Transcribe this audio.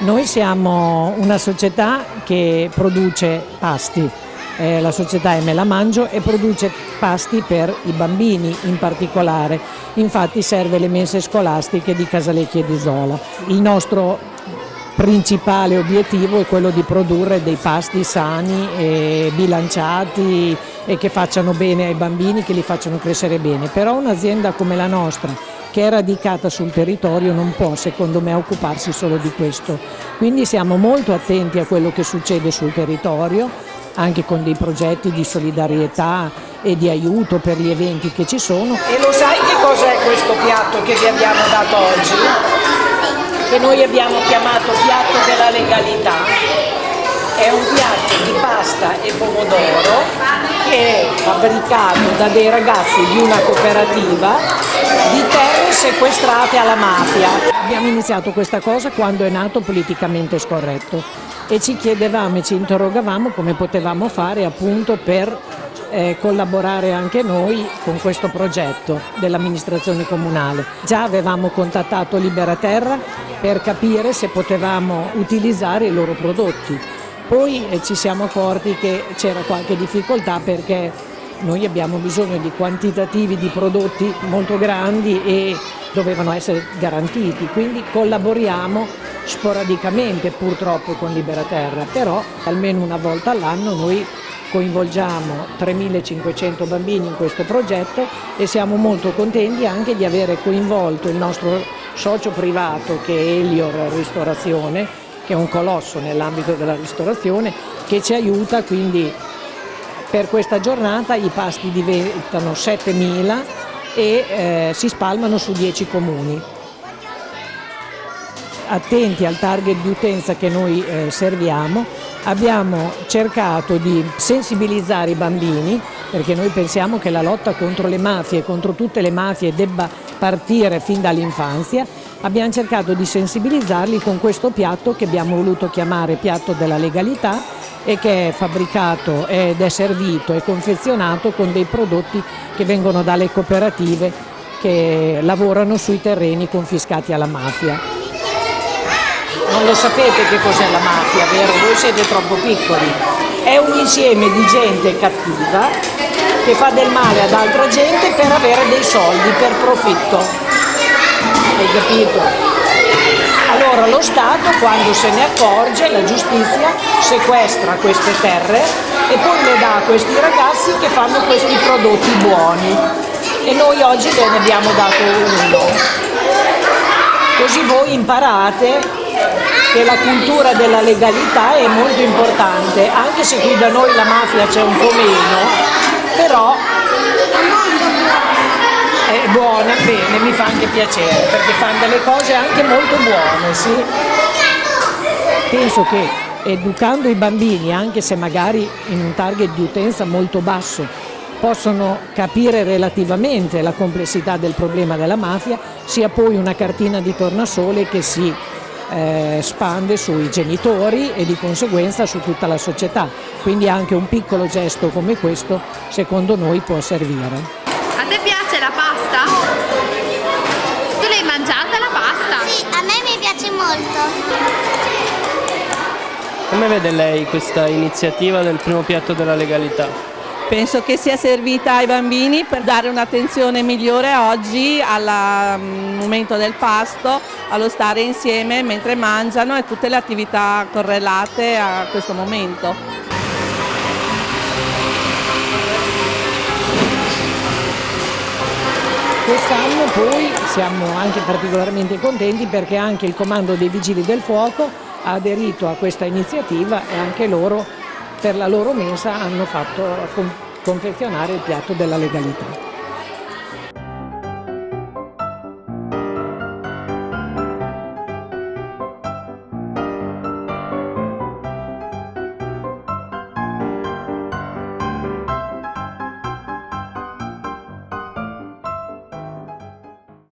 Noi siamo una società che produce pasti, eh, la società è Me la Mangio e produce pasti per i bambini in particolare, infatti serve le mense scolastiche di Casalecchia e di Zola. Il nostro principale obiettivo è quello di produrre dei pasti sani e bilanciati e che facciano bene ai bambini, che li facciano crescere bene, però un'azienda come la nostra che è radicata sul territorio non può secondo me occuparsi solo di questo. Quindi siamo molto attenti a quello che succede sul territorio, anche con dei progetti di solidarietà e di aiuto per gli eventi che ci sono. E lo sai che cos'è questo piatto che vi abbiamo dato oggi? Che noi abbiamo chiamato piatto della legalità è un piatto di pasta e pomodoro che è fabbricato da dei ragazzi di una cooperativa di terre sequestrate alla mafia. Abbiamo iniziato questa cosa quando è nato politicamente scorretto e ci chiedevamo e ci interrogavamo come potevamo fare appunto per eh, collaborare anche noi con questo progetto dell'amministrazione comunale. Già avevamo contattato Libera Terra per capire se potevamo utilizzare i loro prodotti. Poi eh, ci siamo accorti che c'era qualche difficoltà perché noi abbiamo bisogno di quantitativi di prodotti molto grandi e dovevano essere garantiti, quindi collaboriamo sporadicamente purtroppo con Liberaterra, però almeno una volta all'anno noi coinvolgiamo 3.500 bambini in questo progetto e siamo molto contenti anche di avere coinvolto il nostro socio privato che è Elior Ristorazione che è un colosso nell'ambito della ristorazione, che ci aiuta quindi per questa giornata i pasti diventano 7.000 e eh, si spalmano su 10 comuni. Attenti al target di utenza che noi eh, serviamo, abbiamo cercato di sensibilizzare i bambini perché noi pensiamo che la lotta contro le mafie, contro tutte le mafie debba partire fin dall'infanzia abbiamo cercato di sensibilizzarli con questo piatto che abbiamo voluto chiamare piatto della legalità e che è fabbricato ed è servito e confezionato con dei prodotti che vengono dalle cooperative che lavorano sui terreni confiscati alla mafia. Non lo sapete che cos'è la mafia, vero? Voi siete troppo piccoli. È un insieme di gente cattiva che fa del male ad altra gente per avere dei soldi, per profitto hai capito? Allora lo Stato quando se ne accorge, la giustizia sequestra queste terre e poi le dà a questi ragazzi che fanno questi prodotti buoni e noi oggi ve ne abbiamo dato uno. Così voi imparate che la cultura della legalità è molto importante, anche se qui da noi la mafia c'è un po' meno, però è buona, bene, mi fa anche piacere perché fanno delle cose anche molto buone, sì. Penso che educando i bambini, anche se magari in un target di utenza molto basso, possono capire relativamente la complessità del problema della mafia, sia poi una cartina di tornasole che si eh, spande sui genitori e di conseguenza su tutta la società. Quindi anche un piccolo gesto come questo secondo noi può servire. A te piace la pasta? Tu l'hai mangiata la pasta? Sì, a me mi piace molto. Come vede lei questa iniziativa del primo piatto della legalità? Penso che sia servita ai bambini per dare un'attenzione migliore oggi al mm, momento del pasto, allo stare insieme mentre mangiano e tutte le attività correlate a questo momento. Quest'anno poi siamo anche particolarmente contenti perché anche il Comando dei Vigili del Fuoco ha aderito a questa iniziativa e anche loro per la loro mesa hanno fatto confezionare il piatto della legalità.